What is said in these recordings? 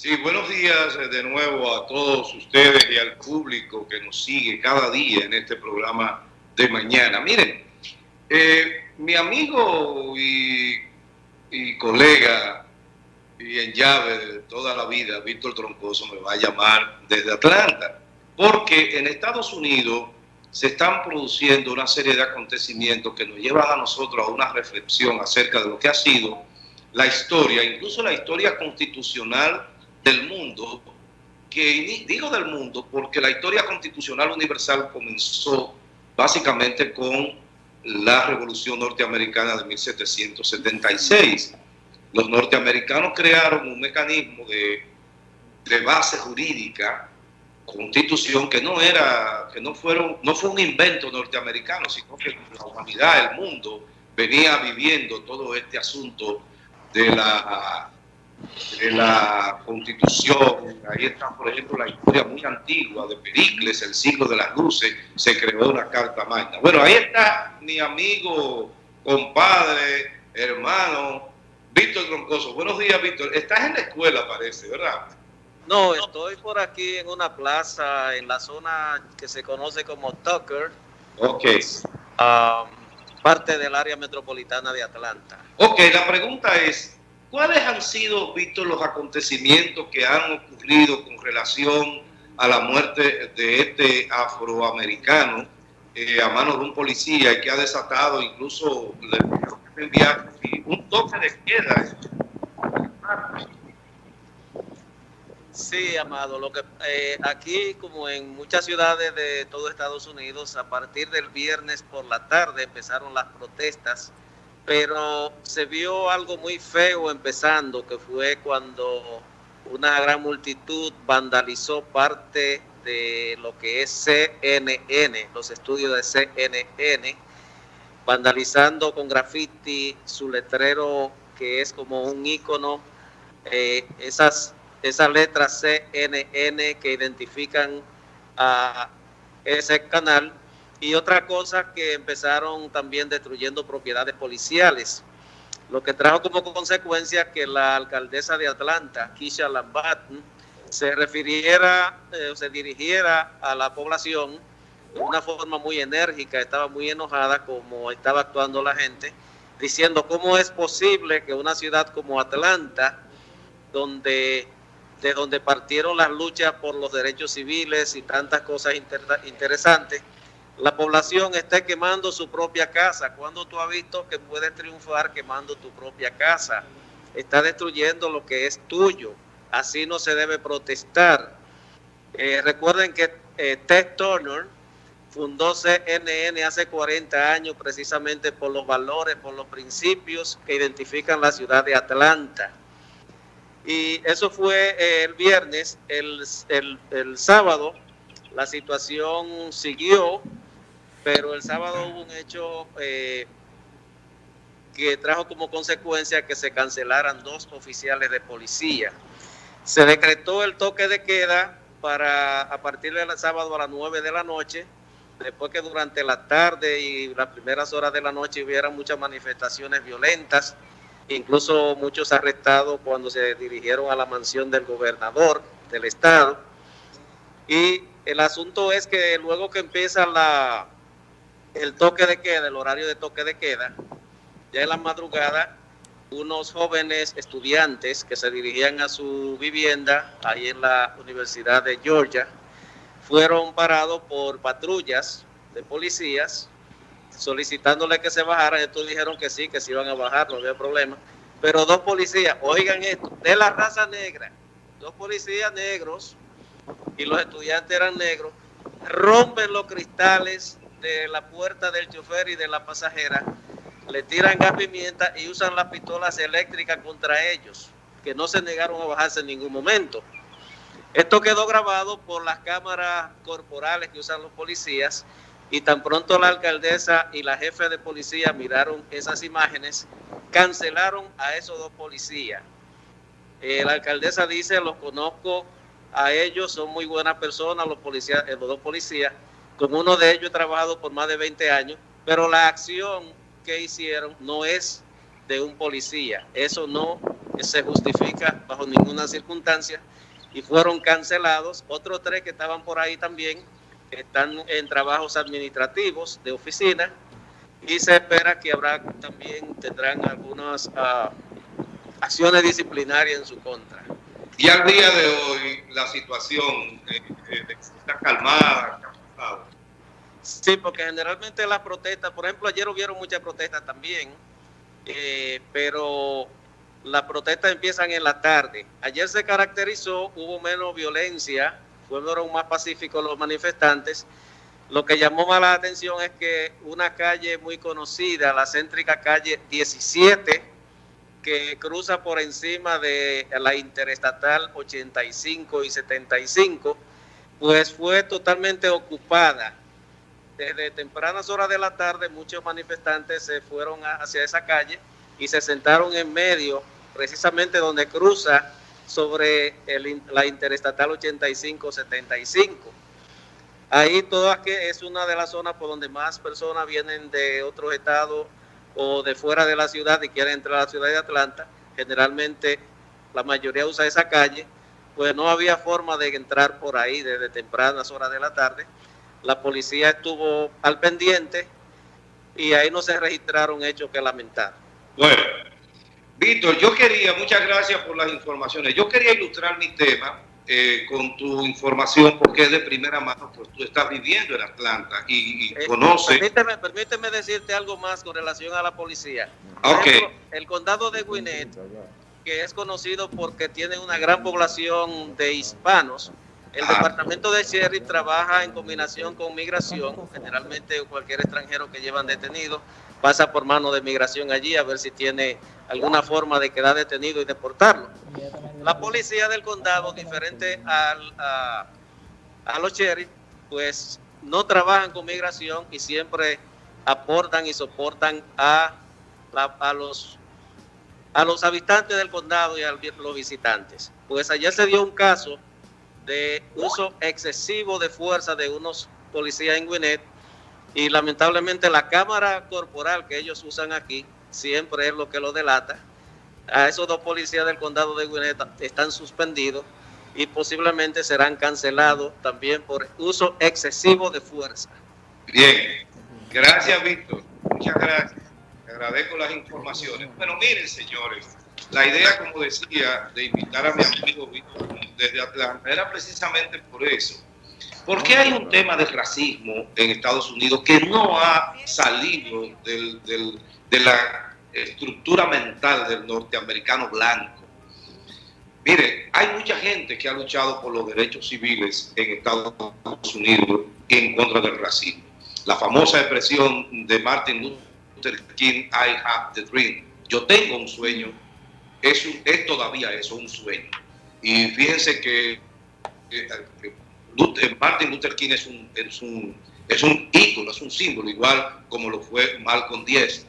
Sí, buenos días eh, de nuevo a todos ustedes y al público que nos sigue cada día en este programa de mañana. Miren, eh, mi amigo y, y, colega y en llave de toda la vida, Víctor Troncoso, me va a llamar desde Atlanta, porque en Estados Unidos se están produciendo una serie de acontecimientos que nos llevan a nosotros a una reflexión acerca de lo que ha sido la historia, incluso la historia constitucional del mundo, que digo del mundo porque la historia constitucional universal comenzó básicamente con la Revolución Norteamericana de 1776. Los norteamericanos crearon un mecanismo de, de base jurídica, constitución, que no era, que no fueron, no fue un invento norteamericano, sino que la humanidad, el mundo, venía viviendo todo este asunto de la de la Constitución, ahí está, por ejemplo, la historia muy antigua de Pericles, el siglo de las luces, se creó una carta magna. Bueno, ahí está mi amigo, compadre, hermano, Víctor Troncoso. Buenos días, Víctor. Estás en la escuela, parece, ¿verdad? No, estoy por aquí en una plaza, en la zona que se conoce como Tucker. Ok. Um, parte del área metropolitana de Atlanta. Ok, la pregunta es, ¿Cuáles han sido, Víctor, los acontecimientos que han ocurrido con relación a la muerte de este afroamericano eh, a manos de un policía y que ha desatado incluso un toque de queda? Sí, Amado, lo que eh, aquí como en muchas ciudades de todo Estados Unidos, a partir del viernes por la tarde empezaron las protestas pero se vio algo muy feo empezando, que fue cuando una gran multitud vandalizó parte de lo que es CNN, los estudios de CNN, vandalizando con graffiti su letrero que es como un icono, eh, esas, esas letras CNN que identifican a ese canal y otra cosa que empezaron también destruyendo propiedades policiales, lo que trajo como consecuencia que la alcaldesa de Atlanta, Kisha Lambat, se refiriera, eh, se dirigiera a la población de una forma muy enérgica, estaba muy enojada como estaba actuando la gente, diciendo cómo es posible que una ciudad como Atlanta, donde de donde partieron las luchas por los derechos civiles y tantas cosas interesantes, la población está quemando su propia casa. cuando tú has visto que puedes triunfar quemando tu propia casa? Está destruyendo lo que es tuyo. Así no se debe protestar. Eh, recuerden que eh, Ted Turner fundó CNN hace 40 años precisamente por los valores, por los principios que identifican la ciudad de Atlanta. Y eso fue eh, el viernes, el, el sábado la situación siguió pero el sábado hubo un hecho eh, que trajo como consecuencia que se cancelaran dos oficiales de policía. Se decretó el toque de queda para a partir del sábado a las 9 de la noche, después que durante la tarde y las primeras horas de la noche hubiera muchas manifestaciones violentas, incluso muchos arrestados cuando se dirigieron a la mansión del gobernador del estado. Y el asunto es que luego que empieza la, el toque de queda, el horario de toque de queda, ya en la madrugada, unos jóvenes estudiantes que se dirigían a su vivienda ahí en la Universidad de Georgia, fueron parados por patrullas de policías solicitándole que se bajaran. Estos dijeron que sí, que se iban a bajar, no había problema. Pero dos policías, oigan esto, de la raza negra, dos policías negros y los estudiantes eran negros, rompen los cristales de la puerta del chofer y de la pasajera, le tiran gas pimienta y usan las pistolas eléctricas contra ellos, que no se negaron a bajarse en ningún momento. Esto quedó grabado por las cámaras corporales que usan los policías y tan pronto la alcaldesa y la jefe de policía miraron esas imágenes, cancelaron a esos dos policías. Eh, la alcaldesa dice, los conozco a ellos, son muy buenas personas, los, policías, eh, los dos policías, con uno de ellos he trabajado por más de 20 años, pero la acción que hicieron no es de un policía. Eso no se justifica bajo ninguna circunstancia y fueron cancelados. Otros tres que estaban por ahí también están en trabajos administrativos de oficina y se espera que habrá también tendrán algunas uh, acciones disciplinarias en su contra. Y al día de hoy la situación eh, eh, está calmada. Sí, porque generalmente las protestas, por ejemplo, ayer hubieron muchas protestas también, eh, pero las protestas empiezan en la tarde. Ayer se caracterizó, hubo menos violencia, fueron más pacíficos los manifestantes. Lo que llamó más la atención es que una calle muy conocida, la céntrica calle 17, que cruza por encima de la interestatal 85 y 75, pues fue totalmente ocupada. Desde tempranas horas de la tarde muchos manifestantes se fueron hacia esa calle y se sentaron en medio, precisamente donde cruza sobre la interestatal 85-75. Ahí toda que es una de las zonas por donde más personas vienen de otros estados o de fuera de la ciudad y quieren entrar a la ciudad de Atlanta. Generalmente la mayoría usa esa calle, pues no había forma de entrar por ahí desde tempranas horas de la tarde. La policía estuvo al pendiente y ahí no se registraron hechos que lamentar. Bueno, Víctor, yo quería, muchas gracias por las informaciones. Yo quería ilustrar mi tema eh, con tu información porque es de primera mano, pues tú estás viviendo en Atlanta y, eh, conoces... Permíteme, permíteme, decirte algo más con relación a la policía. Ok. el condado de Gwinnett, que es conocido porque tiene una gran población de hispanos, el ah. departamento de sheriff trabaja en combinación con migración, generalmente cualquier extranjero que llevan detenido pasa por mano de migración allí a ver si tiene alguna forma de quedar detenido y deportarlo. La policía del condado, diferente al, a, los sheriff, pues no trabajan con migración y siempre aportan y soportan a, a, los, a los habitantes del condado y a los visitantes. Pues ayer se dio un caso de uso excesivo de fuerza de unos policías en Gwinnett y lamentablemente la cámara corporal que ellos usan aquí siempre es lo que lo delata. A esos dos policías del condado de Gwinnett están suspendidos y posiblemente serán cancelados también por uso excesivo de fuerza. Bien, gracias Víctor, muchas gracias. agradezco las informaciones. Bueno, miren señores, la idea, como decía, de invitar a mi amigo Víctor desde Atlanta era precisamente por eso ¿Por qué hay un tema de racismo en Estados Unidos que no ha salido de la estructura mental del norteamericano blanco? Mire, hay mucha gente que ha luchado por los derechos civiles en Estados Unidos en contra del racismo. La famosa expresión de Martin Luther King, I have the dream. Yo tengo un sueño. Es, es todavía eso, un sueño. Y fíjense que Martin Luther King es un, es un, es un ícono, es un símbolo, igual como lo fue Malcolm X,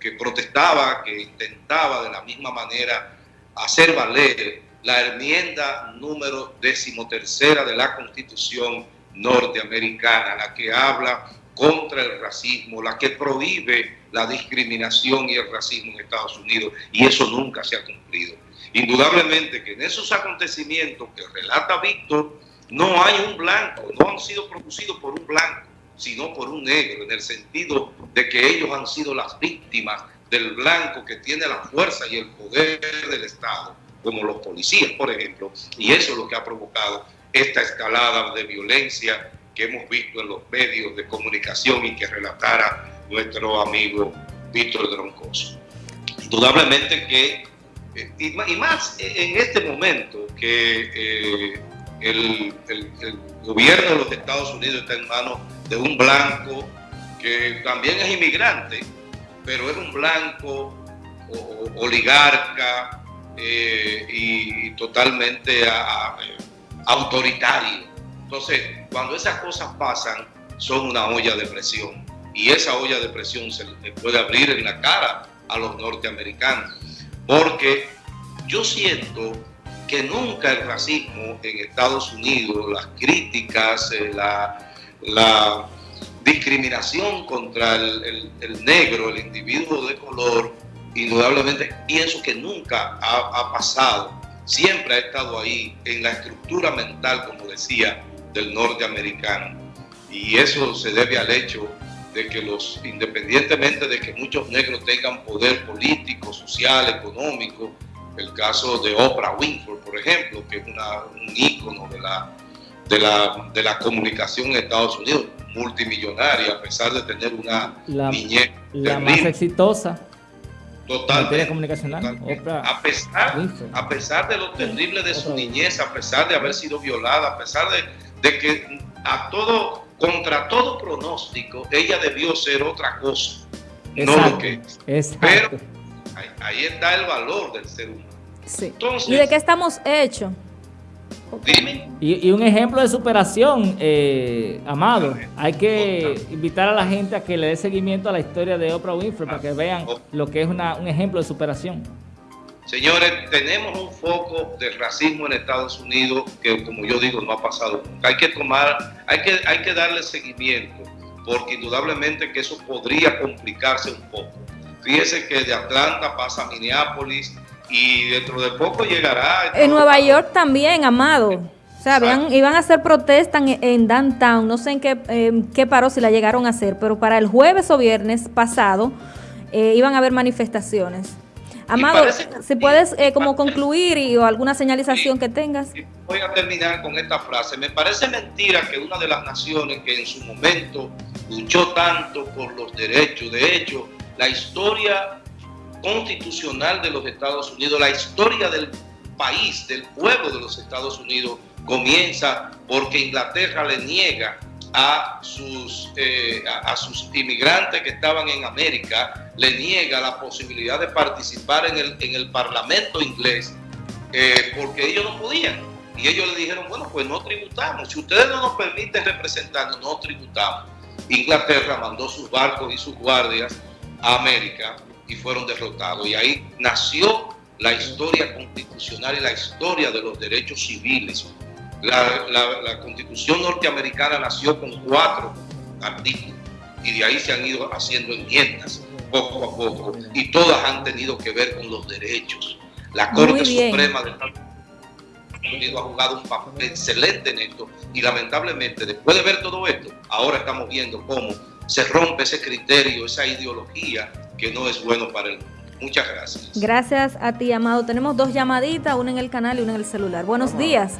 que protestaba, que intentaba de la misma manera hacer valer la enmienda número decimotercera de la Constitución norteamericana, la que habla contra el racismo, la que prohíbe la discriminación y el racismo en Estados Unidos, y eso nunca se ha cumplido. Indudablemente que en esos acontecimientos que relata Víctor, no hay un blanco, no han sido producidos por un blanco, sino por un negro, en el sentido de que ellos han sido las víctimas del blanco que tiene la fuerza y el poder del Estado, como los policías, por ejemplo, y eso es lo que ha provocado esta escalada de violencia que hemos visto en los medios de comunicación y que relatara nuestro amigo Víctor Droncoso. Indudablemente que, eh, y más en este momento que eh, el, gobierno de los Estados Unidos está en manos de un blanco que también es inmigrante, pero es un blanco oligarca eh, y totalmente autoritario. Entonces, cuando esas cosas pasan, son una olla de presión. Y esa olla de presión se le puede abrir en la cara a los norteamericanos. Porque yo siento que nunca el racismo en Estados Unidos, las críticas, eh, la, discriminación contra el, negro, el individuo de color, indudablemente pienso que nunca ha, pasado, siempre ha estado ahí en la estructura mental, como decía, del norteamericano. Y eso se debe al hecho de que los, independientemente de que muchos negros tengan poder político, social, económico, el caso de Oprah Winfrey, por ejemplo, que es una, un ícono de la, de, la, de la comunicación en Estados Unidos, multimillonaria, a pesar de tener una niñez. La más exitosa. Totalmente. comunicacional. a, pesar, a pesar de lo terrible de su niñez, a pesar de haber sido violada, a pesar de, de que a todo, contra todo pronóstico, ella debió ser otra cosa. no lo que es. Pero ahí, está el valor del ser humano. ¿Y de qué estamos hechos? Y, un ejemplo de superación, eh, Amado, hay que invitar a la gente a que le dé seguimiento a la historia de Oprah Winfrey para que vean lo que es una, un ejemplo de superación. Señores, tenemos un foco de racismo en Estados Unidos que, como yo digo, no ha pasado nunca. Hay que tomar, hay que, hay que darle seguimiento, porque indudablemente que eso podría complicarse un poco. Fíjese que de Atlanta pasa a Minneapolis, y dentro de poco llegará. En Nueva York también, Amado. O sea, iban a hacer protestas en, downtown, no sé en qué, qué paró si la llegaron a hacer, pero para el jueves o viernes pasado eh, iban a haber manifestaciones. Amado, si puedes eh, como concluir y, o alguna señalización que tengas. Voy a terminar con esta frase. Me parece mentira que una de las naciones que en su momento luchó tanto por los derechos, de hecho, la historia constitucional de los Estados Unidos, la historia del país, del pueblo de los Estados Unidos, comienza porque Inglaterra le niega a sus, eh, a, sus inmigrantes que estaban en América, le niega la posibilidad de participar en el, en el Parlamento inglés eh, porque ellos no podían. Y ellos le dijeron, bueno, pues no tributamos. Si ustedes no nos permiten representarnos, no tributamos. Inglaterra mandó sus barcos y sus guardias a América y fueron derrotados. Y ahí nació la historia constitucional y la historia de los derechos civiles. La, constitución norteamericana nació con cuatro artículos y de ahí se han ido haciendo enmiendas poco a poco y todas han tenido que ver con los derechos. La Corte Suprema de Estados Unidos ha jugado un papel excelente en esto y lamentablemente después de ver todo esto, ahora estamos viendo cómo se rompe ese criterio, esa ideología que no es bueno para el mundo. Muchas gracias. Gracias a ti, Amado. Tenemos dos llamaditas, una en el canal y una en el celular. Buenos días.